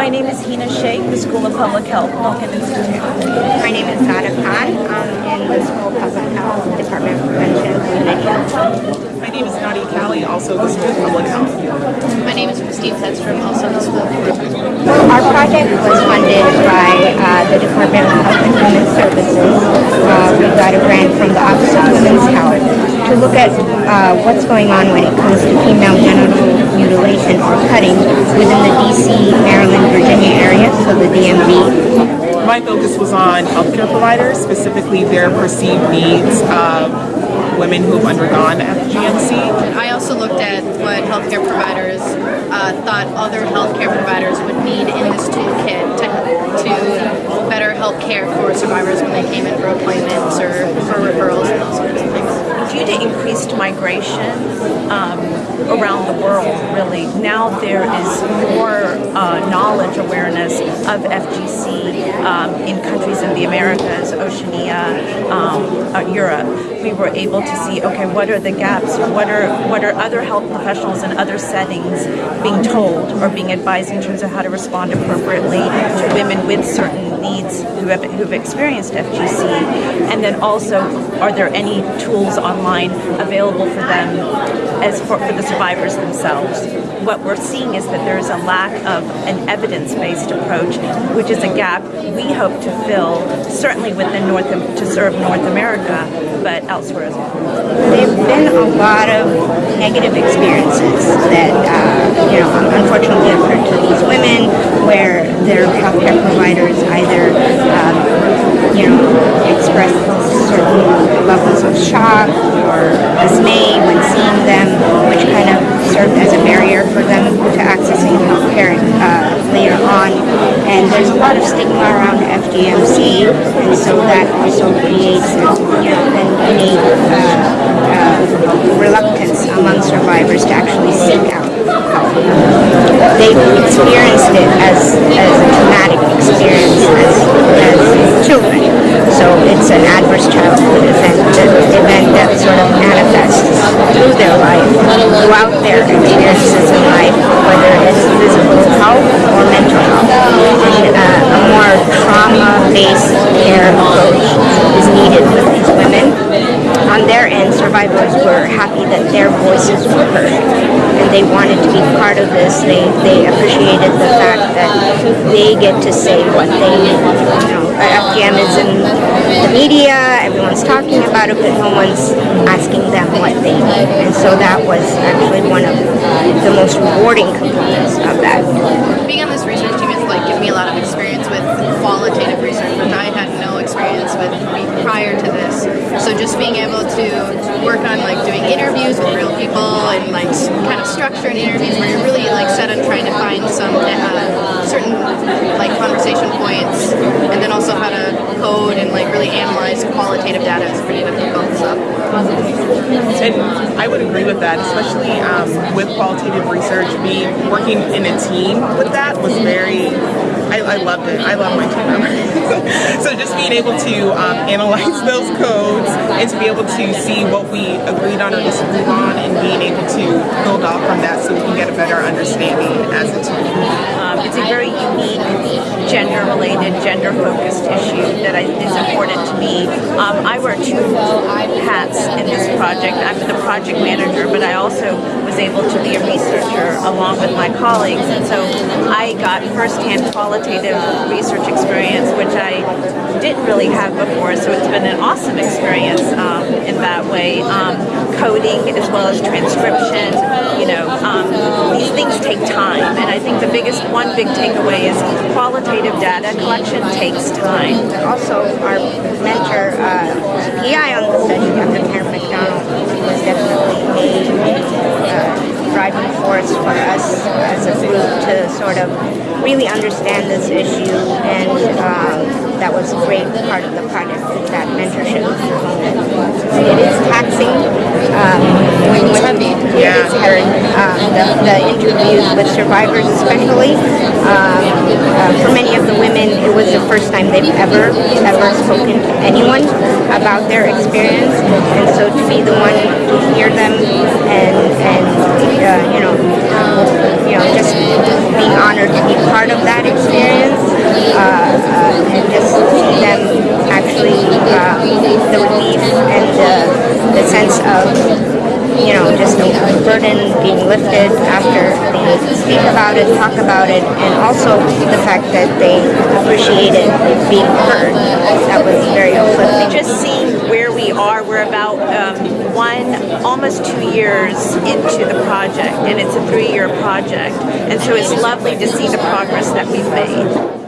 My name is Hina Sheikh, the School of Public Health, Milken Institute. My name is Sada Khan. I'm in the School of Public Health, Department of Prevention and Community Health. My name is Nadia Callie, also the School of Public Health. My name is Christine Sedstrom, also the School of Public Health. Our project was funded by uh, the Department of Health and Human Services. Uh, we got a grant from the Office of Women's Health to look at uh, what's going on when it comes to female genital mutilation or cutting within the DC, Maryland, Virginia the DMV. My focus was on healthcare providers, specifically their perceived needs of women who have undergone FGMC. I also looked at what healthcare providers uh, thought other healthcare providers would need in this toolkit to, to better help care for survivors when they came in for appointments or for referrals and those sorts of things. Due to increased migration um, around the world, really, now there is more uh, knowledge awareness of FGC um, in countries in the Americas, Oceania, um, uh, Europe. We were able to see, okay, what are the gaps? What are what are other health professionals in other settings being told or being advised in terms of how to respond appropriately to women with certain needs who have who've experienced FGC, and then also, are there any tools online available for them as for, for the survivors themselves? What we're seeing is that there is a lack of an evidence-based approach, which is a gap we hope to fill, certainly within North to serve North America, but elsewhere as well. There have been a lot of negative experiences that, uh, you know, unfortunately occurred to these women where their healthcare providers either, um, you know, expressed certain levels of shock or dismay when seeing them, which kind of served as a barrier for them to accessing healthcare uh, later on. And there's a lot of stigma around FGMC, and so that also creates, you know, an innate uh, uh, reluctance among survivors to actually seek out help. They've experienced it as, as a traumatic experience as, as children. So it's an adverse childhood event, event that sort of manifests through their life, throughout their experiences in life, whether it's physical health or mental health. And uh, a more trauma-based care approach is needed for these women. On their end, survivors were happy their voices were heard and they wanted to be part of this. They, they appreciated the fact that they get to say what they, you know, FGM is in the media, everyone's talking about it, but no one's asking them what they need. And so that was actually one of the most rewarding components of that. Being on this research team has like given me a lot of experience with qualitative research, which I with prior to this. So just being able to work on like doing interviews with real people and like kind of structuring interviews where you're really like set on trying to find some uh, certain like conversation points and then also how to code and like really analyze qualitative data is pretty difficult. So. And I would agree with that, especially um, with qualitative research. Me working in a team with that was very I, I loved it. I love my team members. so just being able to um, analyze those codes and to be able to see what we agreed on or disagreed on and being able to build off from that so we can get a better understanding as a team. Um, it's a very unique gender-related, gender-focused issue that I, is important me. Um, I wear two hats in this project. I'm the project manager, but I also was able to be a researcher along with my colleagues, and so I got firsthand qualitative research experience, which I didn't really have before, so it's been an awesome experience um, in that way. Um, coding as well as transcription, take time, and I think the biggest, one big takeaway is qualitative data collection takes time. Also, our mentor, uh, PI on the study, Dr. Karen McDonald, was definitely a uh, driving force for us as a group to sort of really understand this issue, and um, that was a great part of the project, that mentorship. It is taxing um, when you have the yeah. um, the, the, interviews with survivors especially, um, uh, for many of the women, it was the first time they've ever, ever spoken to anyone about their experience. And so to be the one to hear them and, and uh, you know, you know, just being honored to be part of that experience uh, uh and just see them speak about it, talk about it, and also the fact that they appreciated being heard. That was very uplifting. just seeing where we are, we're about um, one, almost two years into the project, and it's a three-year project. And so it's lovely to see the progress that we've made.